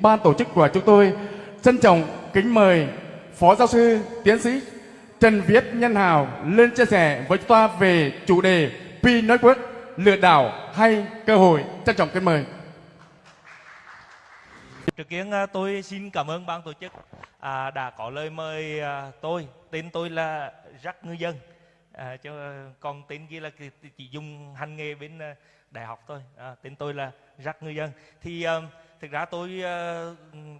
ban tổ chức của chúng tôi trân trọng kính mời Phó Giáo sư Tiến sĩ Trần Viết Nhân Hào lên chia sẻ với chúng ta về chủ đề Pi Network lừa đảo hay cơ hội. Trân trọng kính mời. Trước kiến à, tôi xin cảm ơn ban tổ chức à, đã có lời mời à, tôi. Tên tôi là Jack Ngư Dân. À, chứ còn tên kia là chỉ dùng hành nghề bên à, đại học thôi. À, tên tôi là Jack Ngư Dân. Thì à, thực ra tôi à,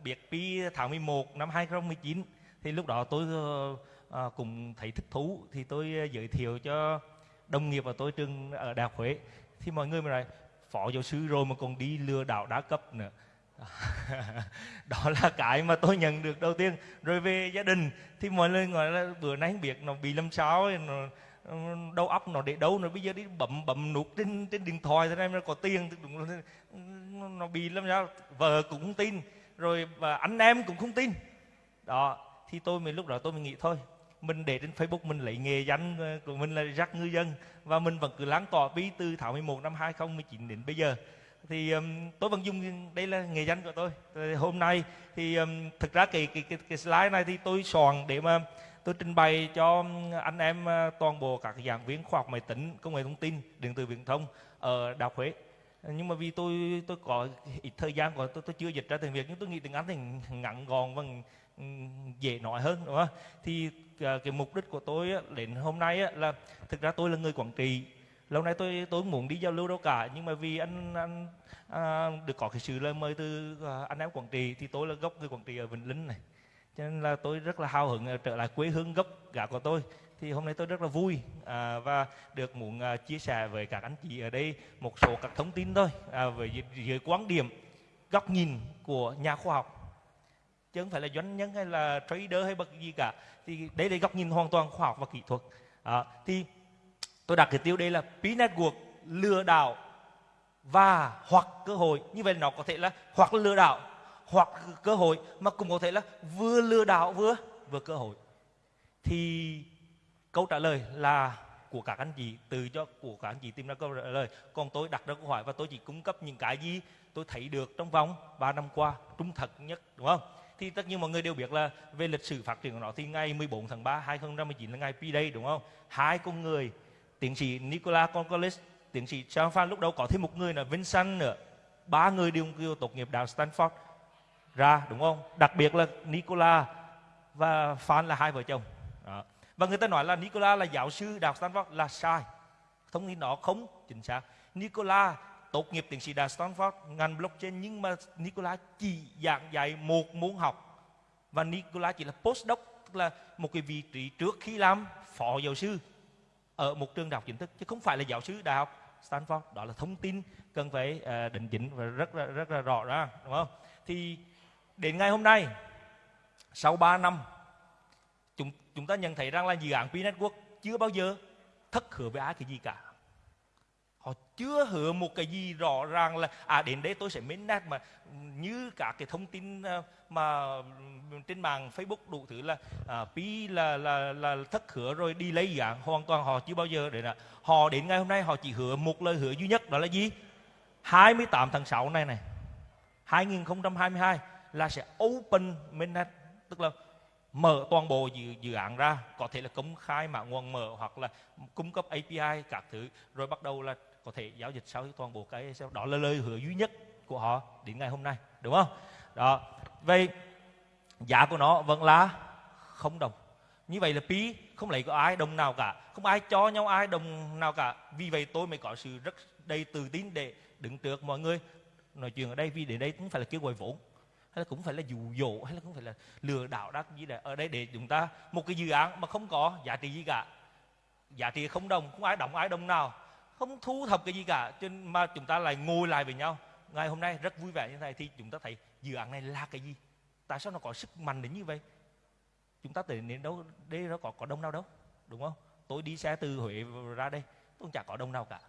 biết Pi tháng 11 năm 2019. Thì lúc đó tôi à, cũng thấy thích thú. Thì tôi giới thiệu cho đồng nghiệp của tôi trường ở Đại học Huế. Thì mọi người mới nói phó giáo sư rồi mà còn đi lừa đảo đa cấp nữa đó là cái mà tôi nhận được đầu tiên rồi về gia đình thì mọi người gọi là bữa nay không biết nó bị làm sao nó đầu óc nó để đâu rồi bây giờ đi bấm bấm nút trên trên điện thoại thế này nó có tiền. Nó bị làm sao vợ cũng không tin rồi và anh em cũng không tin. Đó thì tôi mình lúc đó tôi mình nghĩ thôi mình để trên Facebook mình lấy nghề danh ờ, của mình là rắc ngư dân và mình vẫn cứ lan tỏa ví từ tháng 11 năm 2019 đến bây giờ. Thì um, tôi vẫn dùng đây là nghề danh của tôi. Thì hôm nay thì um, thực ra cái, cái cái cái slide này thì tôi soạn để mà tôi trình bày cho anh em ờ, toàn bộ các giảng viên khoa học máy tính công nghệ thông tin điện tử viễn thông ở đại học huế. Nhưng mà vì tôi tôi có ít thời gian của tôi tôi chưa dịch ra tiếng việt nhưng tôi nghĩ tiếng anh thì ngắn gọn và dễ nói hơn đúng không? Thì ờ, cái mục đích của tôi đến hôm nay là thực ra tôi là người quản trị. Lâu nay tôi tôi muốn đi giao lưu đâu cả nhưng mà vì anh anh à, được có cái sự lời mời từ à, anh em quảng trị thì tôi là gốc người quảng trị ở vĩnh linh này cho nên là tôi rất là hào hứng ờ, trở lại quê hương gốc gà của tôi. Thì hôm nay tôi rất là vui à, và được muốn à, chia sẻ với các anh chị ở đây một số các thông tin thôi à, về dưới quan điểm góc nhìn của nhà khoa học. Chứ không phải là doanh nhân hay là trader hay bất gì cả. Thì đây là góc nhìn hoàn toàn khoa học và kỹ thuật. À, thì tôi đặt cái tiêu đề là P Network lừa đảo và hoặc cơ hội. Như vậy nó có thể là hoặc lừa đảo hoặc cơ hội mà cũng có thể là vừa lừa đảo vừa vừa cơ hội. Thì câu trả lời là của các anh chị từ cho của các anh chị tìm ra câu trả lời. Còn tôi đặt ra câu hỏi và tôi chỉ cung cấp những cái gì tôi thấy được trong vòng 3 năm qua trung thật nhất đúng không? Thì tất nhiên mọi người đều biết là về lịch sử phát triển của nó thì ngày 14 tháng 3 2019 là ngày P-Day đúng không? Hai con người tiến sĩ Nicola Concolis, tiến sĩ Charles lúc đầu có thêm một người là Vincent nữa. Ba người đều, đều tốt nghiệp đại Stanford ra đúng không? Đặc biệt là Nicola và Phan là hai vợ chồng. Đó. Và người ta nói là Nicola là giáo sư đại học Stanford là sai. Thông tin đó không chính xác. Nicola tốt nghiệp tiến sĩ đại Stanford ngành blockchain nhưng mà Nicola chỉ giảng dạy một môn học và Nicola chỉ là postdoc tức là một cái vị trí trước khi làm phó giáo sư ở một trường đại học chính thức chứ không phải là giáo sư đại học Stanford đó là thông tin cần phải ờ, uh, định chỉnh và rất là rất là rõ ra đúng không thì đến ngày hôm nay sau 3 năm chúng chúng ta nhận thấy rằng là dự án P Network chưa bao giờ thất hứa với ai cái gì cả. Họ chưa hứa một cái gì rõ ràng là à đến đây tôi sẽ mến nát mà như cả cái thông tin ờ, mà trên mạng Facebook đủ thứ là à, pi là là là thất hứa rồi đi lấy dạng hoàn toàn họ chưa bao giờ để là. Họ đến ngày hôm nay họ chỉ hứa một lời hứa duy nhất đó là gì? 28 tháng 6 này này 2022 là sẽ open mainnet tức là mở toàn bộ dự, dự án ra. Có thể là công khai mã nguồn mở hoặc là cung cấp API các thứ. Rồi bắt đầu là có thể giao dịch sau toàn bộ cái đó là lời hứa duy nhất của họ đến ngày hôm nay đúng không? Đó. Vậy giá của nó vẫn là không đồng. Như vậy là phí không lấy có ai đồng nào cả. Không ai cho nhau ai đồng nào cả. Vì vậy tôi mới có sự rất đầy tự tin để đứng trước mọi người. Nói chuyện ở đây vì đến đây cũng phải là kêu gọi vốn hay là cũng phải là dụ dỗ, hay là cũng phải là lừa đảo đắc gì đấy ở đây để chúng ta, một cái dự án mà không có giá trị gì cả. Giá trị không đồng, không ai đồng ai đồng nào, không thu thập cái gì cả. Trên mà chúng ta lại ngồi lại với nhau. Ngày hôm nay rất vui vẻ như thế này thì chúng ta thấy dự án này là cái gì? Tại sao nó có sức mạnh đến như vậy? Chúng ta tưởng đến đâu, đây nó có có đông nào đâu, đúng không? Tôi đi xe từ huế ra đây, tôi chả có đông nào cả.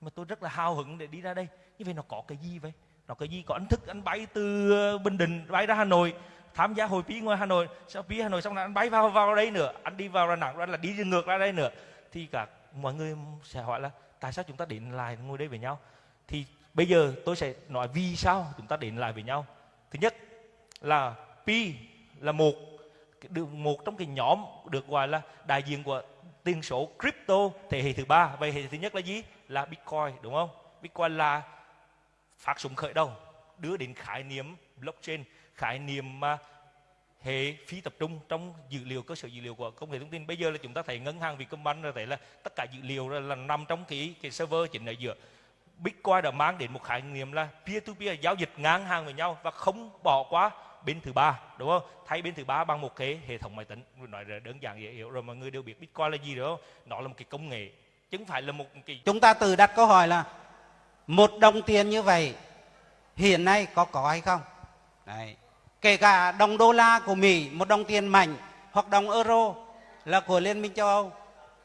Mà tôi rất là hào hứng để đi ra đây. Như vậy nó có cái gì vậy? Nó cái gì có anh thức, anh bay từ ờ, bình định bay ra hà nội, tham gia hội phí ngoài hà nội, sau phí hà nội xong là anh bay vào vào đây nữa, anh đi vào đà nẵng rồi là đi ngược ra đây nữa. Thì cả mọi người sẽ hỏi là, tại sao chúng ta đến lại ngồi đây với nhau? Thì bây giờ tôi sẽ nói vì sao chúng ta đến lại với nhau. Thứ nhất là pi là một được, một trong cái nhóm được gọi là đại diện của tiền số crypto thế hệ thứ ba. Vậy hệ thứ nhất là gì? Là bitcoin, đúng không? Bitcoin là phát súng khởi đầu, đưa đến khái niệm blockchain, khái niệm mà hệ phi tập trung trong dữ liệu, cơ sở dữ liệu của công nghệ thông tin. Bây giờ là chúng ta thấy ngân hàng Vietcombank là thấy là tất cả dữ liệu là nằm trong cái cái server chính ở giữa. Bitcoin đã mang đến một khái niệm là peer to peer giao dịch ngang hàng với nhau và không bỏ qua bên thứ ba, đúng không? Thay bên thứ ba bằng một cái hệ thống máy tính. Nói là đơn giản dễ hiểu rồi, mọi người đều biết Bitcoin là gì đó nó là một cái công nghệ, chứ không phải là một cái chúng ta từ đặt câu hỏi là một đồng tiền như vậy, hiện nay có có hay không? Đấy. kể cả đồng đô la của mỹ, một đồng tiền mạnh hoặc đồng euro là của liên minh châu âu,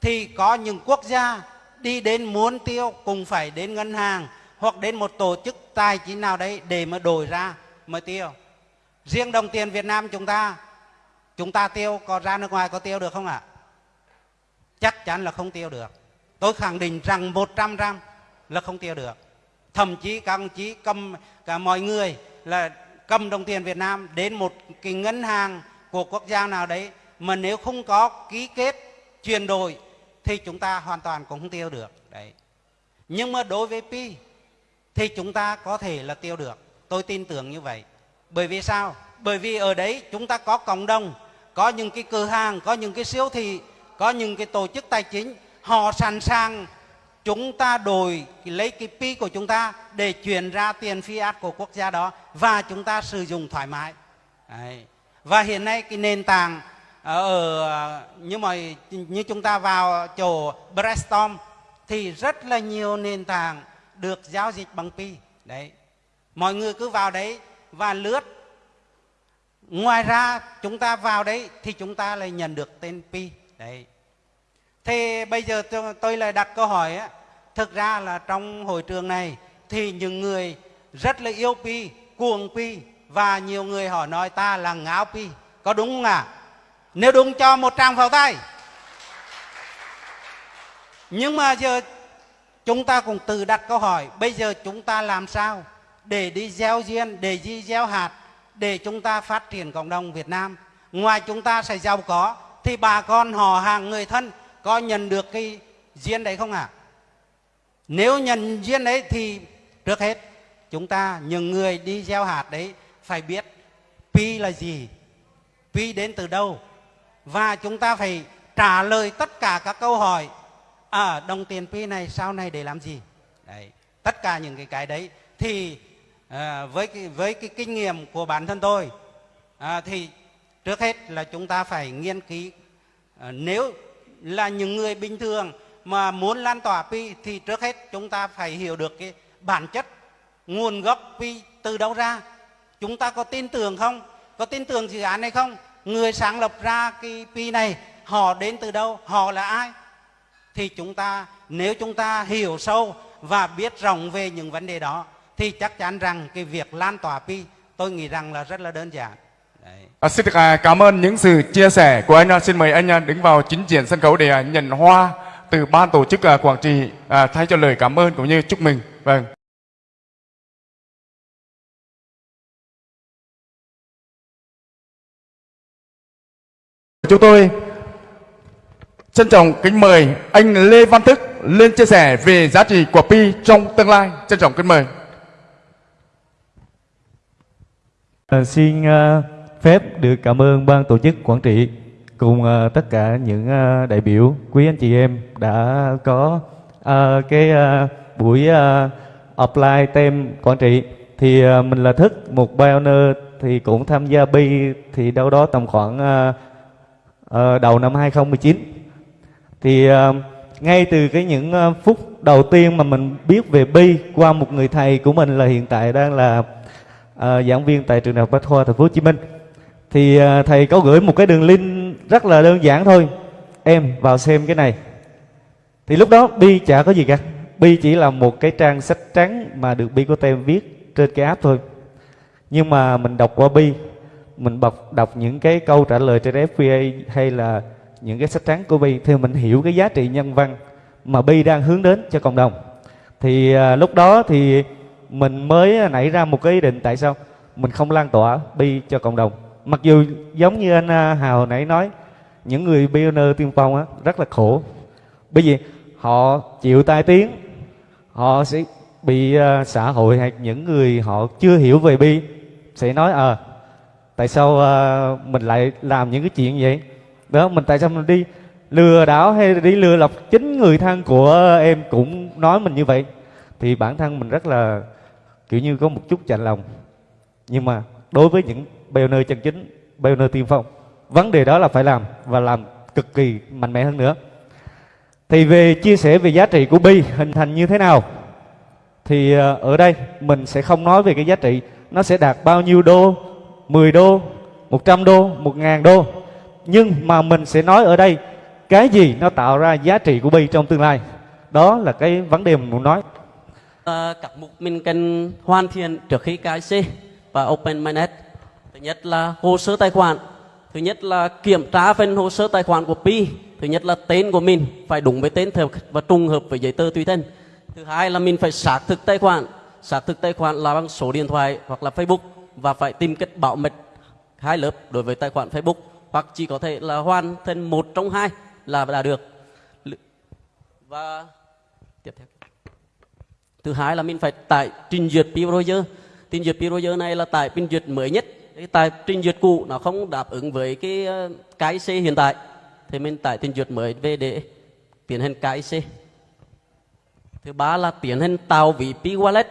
thì có những quốc gia đi đến muốn tiêu cũng phải đến ngân hàng hoặc đến một tổ chức tài chính nào đấy để mà đổi ra mới tiêu. Riêng đồng tiền việt nam chúng ta chúng ta tiêu có ra nước ngoài có tiêu được không ạ? Chắc chắn là không tiêu được. Tôi khẳng định rằng 100 trăm là không tiêu được thậm chí các ông chí cầm cả mọi người là cầm đồng tiền Việt Nam đến một cái ngân hàng của quốc gia nào đấy. Mà nếu không có ký kết, chuyển đổi thì chúng ta hoàn toàn cũng không tiêu được. Đấy. Nhưng mà đối với pi thì chúng ta có thể là tiêu được. Tôi tin tưởng như vậy. Bởi vì sao? Bởi vì ở đấy chúng ta có cộng đồng, có những cái cửa hàng, có những cái siêu thị, có những cái tổ chức tài chính, họ sẵn sàng chúng ta đổi lấy cái pi của chúng ta để chuyển ra tiền fiat của quốc gia đó và chúng ta sử dụng thoải mái. Đấy. và hiện nay cái nền tảng ờ, ở như mọi như chúng ta vào chỗ brainstorm thì rất là nhiều nền tảng được giao dịch bằng pi. Đấy. Mọi người cứ vào đấy và lướt. Ngoài ra chúng ta vào đấy thì chúng ta lại nhận được tên pi. Đấy. Thì bây giờ tôi lại đặt câu hỏi á thực ra là trong hội trường này thì những người rất là yêu pi, cuồng pi và nhiều người họ nói ta là ngáo pi có đúng không ạ à? nếu đúng cho một tràng pháo tay nhưng mà giờ chúng ta cũng tự đặt câu hỏi, bây giờ chúng ta làm sao để đi gieo duyên, để đi gieo hạt, để chúng ta phát triển cộng đồng Việt Nam ngoài chúng ta sẽ giàu có, thì bà con họ hàng người thân có nhận được cái duyên đấy không ạ à? Nếu nhận duyên đấy thì trước hết. Chúng ta những người đi gieo hạt đấy phải biết pi là gì pi đến từ đâu. Và chúng ta phải trả lời tất cả các câu hỏi à đồng tiền pi này sau này để làm gì? Đấy tất cả những cái cái đấy thì à, với cái, với cái kinh nghiệm của bản thân tôi à, thì trước hết là chúng ta phải nghiên cứu à, nếu là những người bình thường mà muốn lan tỏa pi thì trước hết chúng ta phải hiểu được cái bản chất nguồn gốc pi từ đâu ra. Chúng ta có tin tưởng không? Có tin tưởng dự án này không? Người sáng lập ra cái pi này họ đến từ đâu? Họ là ai? Thì chúng ta nếu chúng ta hiểu sâu và biết rộng về những vấn đề đó thì chắc chắn rằng cái việc lan tỏa pi tôi nghĩ rằng là rất là đơn giản. Đấy. À, xin được à, cảm ơn những sự chia sẻ của anh. À, xin mời anh à, đứng vào chính diện sân khấu để à, nhận hoa từ ban tổ chức à, Quảng Trị à, thay cho lời cảm ơn cũng như chúc mừng. Vâng. Chúng tôi trân trọng kính mời anh Lê Văn Thức lên chia sẻ về giá trị của Pi trong tương lai. Trân trọng kính mời. À, xin uh, phép được cảm ơn ban tổ chức Quảng Trị cùng uh, tất cả những uh, đại biểu quý anh chị em đã có uh, cái uh, buổi uh, apply tem quản Trị thì uh, mình là thức một pioneer thì cũng tham gia bi thì đâu đó tầm khoảng uh, uh, đầu năm 2019 thì uh, ngay từ cái những uh, phút đầu tiên mà mình biết về bi qua một người thầy của mình là hiện tại đang là uh, giảng viên tại trường đại học Bách khoa Thành phố Hồ Chí Minh. Thì uh, thầy có gửi một cái đường link rất là đơn giản thôi. Em vào xem cái này. Thì lúc đó bi chả có gì cả. Bi chỉ là một cái trang sách trắng mà được bi của tem viết trên cái app thôi. Nhưng mà mình đọc qua bi mình đọc đọc những cái câu trả lời trên FBA hay là những cái sách trắng của bi thì mình hiểu cái giá trị nhân văn mà bi đang hướng đến cho cộng đồng. Thì à, lúc đó thì mình mới nảy ra một cái ý định tại sao mình không lan tỏa bi cho cộng đồng mặc dù giống như anh à, Hào hồi nãy nói những người pioneer tiên phong á rất là khổ. Bởi vì họ chịu tai tiếng họ sẽ bị uh, xã hội hay những người họ chưa hiểu về bi sẽ nói ờ à, tại sao uh, mình lại làm những cái chuyện vậy? Đó mình tại sao mình đi lừa đảo hay đi lừa lọc chính người thân của em cũng nói mình như vậy? Thì bản thân mình rất là kiểu như có một chút chạnh lòng. Nhưng mà đối với những pioneer chân chính pioneer tiên phong. Vấn đề đó là phải làm và làm cực kỳ mạnh mẽ hơn nữa. Thì về chia sẻ về giá trị của bi hình thành như thế nào thì ờ, ở đây mình sẽ không nói về cái giá trị. Nó sẽ đạt bao nhiêu đô? 10 đô? 100 đô? 1.000 đô? Nhưng mà mình sẽ nói ở đây cái gì nó tạo ra giá trị của bi trong tương lai? Đó là cái vấn đề mình muốn nói. À, các mục mình cần hoàn thiện trước khi KIC và Open minded thứ nhất là hồ sơ tài khoản. Thứ nhất là kiểm tra phần hồ sơ tài khoản của Pi. Thứ nhất là tên của mình, phải đúng với tên thật và trùng hợp với giấy tờ tùy thân. Thứ hai là mình phải xác thực tài khoản. Xác thực tài khoản là bằng số điện thoại hoặc là Facebook và phải tìm cách bảo mật hai lớp đối với tài khoản Facebook, hoặc chỉ có thể là hoàn thành một trong hai là đã được. Và tiếp theo. Thứ hai là mình phải tải trình duyệt Pi browser trình duyệt Pi browser này là tải trình duyệt mới nhất cái tài trình duyệt cũ nó không đáp ứng với cái ờ, cái C hiện tại. Thì mình tải trình duyệt mới về để tiến hành cái C. Thứ ba là tiến hành tạo ví Pi Wallet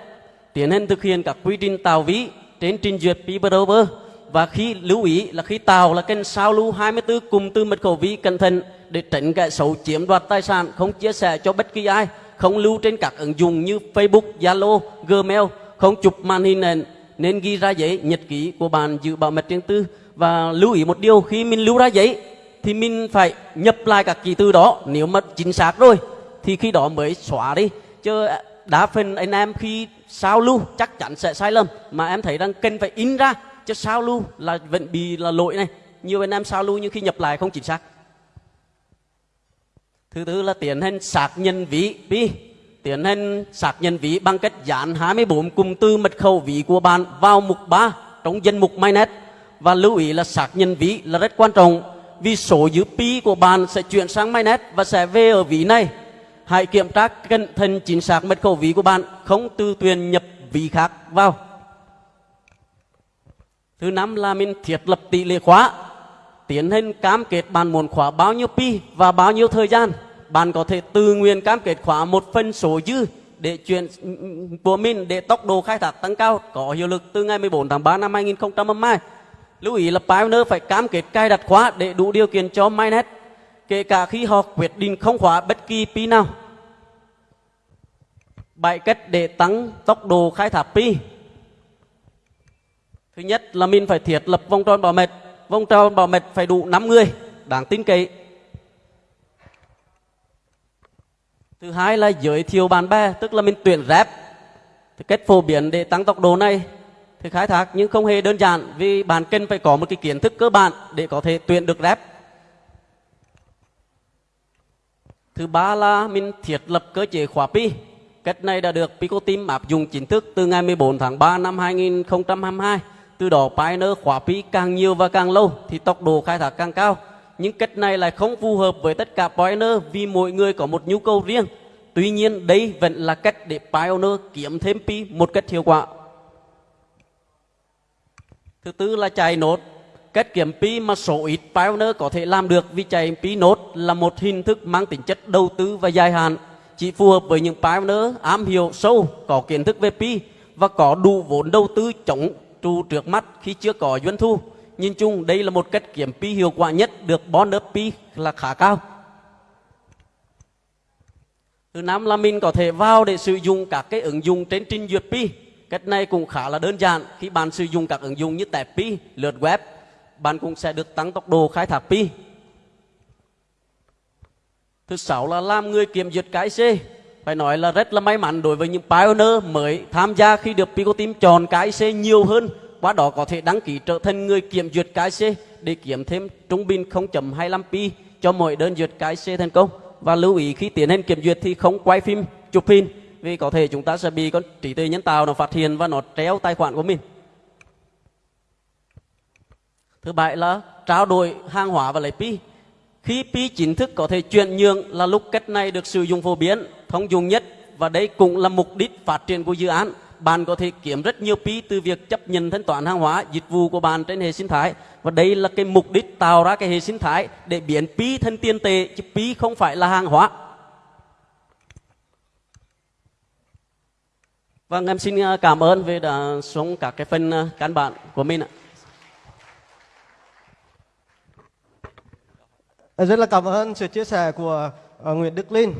tiến hành thực hiện các quy trình tạo ví trên trình duyệt Pi Browser và khi lưu ý là khi tạo là kênh sao lưu 24 cùng từ mật khẩu ví cẩn thận để tránh kẻ xấu chiếm đoạt tài sản không chia sẻ cho bất kỳ ai không lưu trên các ứng dụng như Facebook, Zalo, Gmail không chụp màn hình nền nên ghi ra giấy nhật ký của bạn giữ bảo mật riêng tư và lưu ý một điều, khi mình lưu ra giấy thì mình phải nhập lại các ký từ đó. Nếu mà chính xác rồi thì khi đó mới xóa đi. Chứ đa phần anh em khi sao lưu chắc chắn sẽ sai lầm. Mà em thấy rằng cần phải in ra, chứ sao lưu là vẫn bị là lỗi này. Nhiều anh em sao lưu nhưng khi nhập lại không chính xác. Thứ tư là tiến hành xác nhận ví pi tiến hành xác nhận ví bằng cách dán 24 cụm từ mật khẩu ví của bạn vào mục 3 trong danh mục MyNet. Và lưu ý là xác nhận ví là rất quan trọng, vì số dữ pi của bạn sẽ chuyển sang MyNet và sẽ về ở ví này. Hãy kiểm tra cẩn thận chính xác mật khẩu ví của bạn, không tư tuyển nhập ví khác vào. Thứ năm là mình thiết lập tỷ lệ khóa. Tiến hành cam kết bạn muốn khóa bao nhiêu pi và bao nhiêu thời gian bạn có thể tự nguyện cam kết khóa một phần số dư để chuyển của mình để tốc độ khai thác tăng cao, có hiệu lực từ ngày 14 tháng 3 năm 2022. Lưu ý là Pioneer phải cam kết cài đặt khóa để đủ điều kiện cho Mainnet kể cả khi họ quyết định không khóa bất kỳ pi nào. Bảy cách để tăng tốc độ khai thác pi. Thứ nhất là mình phải thiết lập vòng tròn bảo mật. Vòng tròn bảo mật phải đủ 5 người đáng tin cậy thứ hai là giới thiệu bạn bè, tức là mình tuyển rep. Thì cách phổ biến để tăng tốc độ này, thì khai thác, nhưng không hề đơn giản, vì bạn cần phải có một cái kiến thức cơ bản để có thể tuyển được rep. Thứ ba là mình thiết lập cơ chế khóa pi. Cách này đã được Pico Team áp dụng chính thức từ ngày 14 tháng 3 năm 2022 từ đó, Pioneer khóa pi càng nhiều và càng lâu, thì tốc độ khai thác càng cao nhưng cách này lại không phù hợp với tất cả Pioneer vì mỗi người có một nhu cầu riêng. Tuy nhiên đây vẫn là cách để Pioneer kiếm thêm pi một cách hiệu quả. Thứ tư là chạy nốt. Cách kiếm pi mà số ít Pioneer có thể làm được vì chạy pi nốt là một hình thức mang tính chất đầu tư và dài hạn. Chỉ phù hợp với những Pioneer am hiểu sâu, có kiến thức về pi và có đủ vốn đầu tư chống trụ trước mắt khi chưa có doanh thu nhìn chung, đây là một cách kiểm pi hiệu quả nhất được bonus pi là khá cao. Thứ năm là mình có thể vào để sử dụng các cái ứng dụng trên trình duyệt pi. Cách này cũng khá là đơn giản. Khi bạn sử dụng các ứng dụng như tẹp pi, lượt web, bạn cũng sẽ được tăng tốc độ khai thác pi. Thứ sáu là làm người kiểm duyệt cái C. Phải nói là rất là may mắn đối với những pioneer mới tham gia khi được Pico Team chọn cái C nhiều hơn qua đó có thể đăng ký trở thành người kiểm duyệt KC để kiếm thêm trung bình 0.25 pi cho mỗi đơn duyệt KC thành công và lưu ý khi tiến hành kiểm duyệt thì không quay phim chụp hình vì có thể chúng ta sẽ bị con trí tuệ nhân tạo nó phát hiện và nó treo tài khoản của mình Thứ bảy là trao đổi hàng hóa và lấy pi. Khi pi chính thức có thể chuyển nhượng là lúc cách này được sử dụng phổ biến, thông dụng nhất và đây cũng là mục đích phát triển của dự án. Bạn có thể kiếm rất nhiều phí từ việc chấp nhận thanh toán hàng hóa, dịch vụ của bạn trên hệ sinh thái. Và đây là cái mục đích tạo ra cái hệ sinh thái để biến phí thành tiền tệ, chứ phí không phải là hàng hóa. Vâng, em xin à, cảm ơn về đã xuống các cái phần à, căn bản của mình ạ. Rất là cảm ơn sự chia sẻ của à, Nguyễn Đức Linh.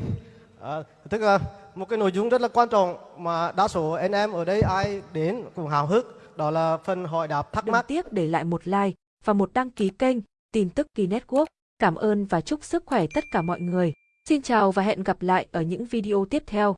Ờ, tức là một cái nội dung rất là quan trọng mà đa số anh em ở đây ai đến cũng hào hức, đó là phần hỏi đáp thắc mắc. tiếc để lại một like và một đăng ký kênh tin tức Kỳ Network. Cảm ơn và chúc sức khỏe tất cả mọi người. Xin chào và hẹn gặp lại ở những video tiếp theo.